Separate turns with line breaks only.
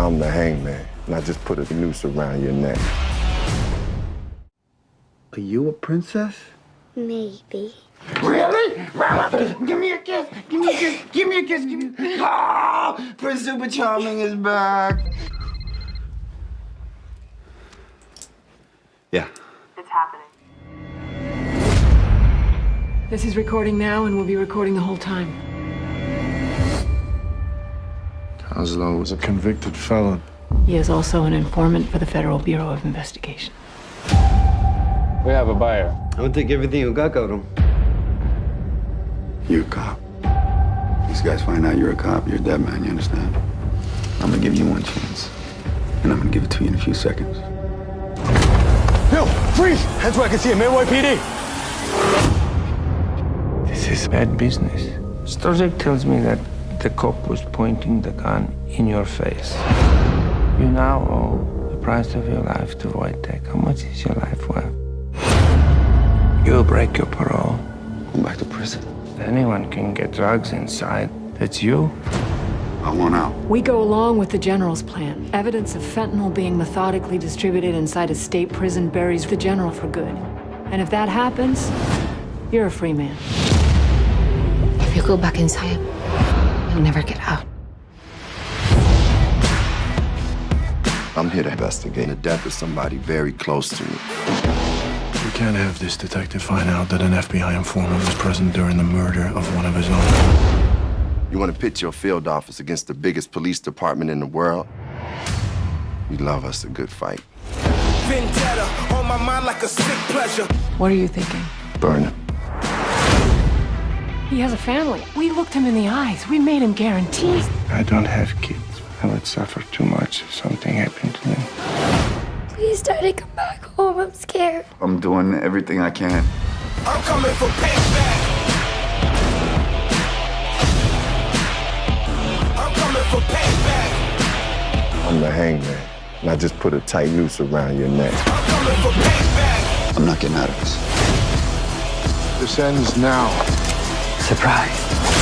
I'm the hangman, and I just put a noose around your neck.
Are you a princess?
Maybe.
Really? Give me a kiss. Give me a kiss. Give me a kiss. Give me a kiss. Oh, Prince Super Charming is back.
Yeah.
It's happening.
This is recording now and we'll be recording the whole time.
Oslo was a convicted felon.
He is also an informant for the Federal Bureau of Investigation.
We have a buyer.
I don't think everything you got got him.
You're a cop. These guys find out you're a cop, you're a dead man, you understand? I'm gonna give you one chance. And I'm gonna give it to you in a few seconds.
Bill, freeze! Heads where I can see him. Maywoy PD.
This is bad business. Stojek tells me that the cop was pointing the gun in your face. You now owe the price of your life to Wojtek. How much is your life worth? You'll break your parole.
Go back to prison.
Anyone can get drugs inside. That's you.
I want out.
We go along with the General's plan. Evidence of fentanyl being methodically distributed inside a state prison buries the General for good. And if that happens, you're a free man.
If you go back inside, you'll never get out.
I'm here to investigate the death of somebody very close to me.
We can't have this detective find out that an FBI informant was present during the murder of one of his own.
You want to pit your field office against the biggest police department in the world? We love us a good fight.
Vendetta on my mind like a sick pleasure.
What are you thinking?
Burn him.
He has a family. We looked him in the eyes. We made him guarantees.
I don't have kids. I would suffer too much if something happened to them.
Please, Daddy, come back home. I'm scared.
I'm doing everything I can.
I'm coming for payback. I'm coming for payback.
I'm the hangman, and I just put a tight noose around your neck.
I'm coming for payback.
I'm not getting out of this.
This ends now.
Surprise.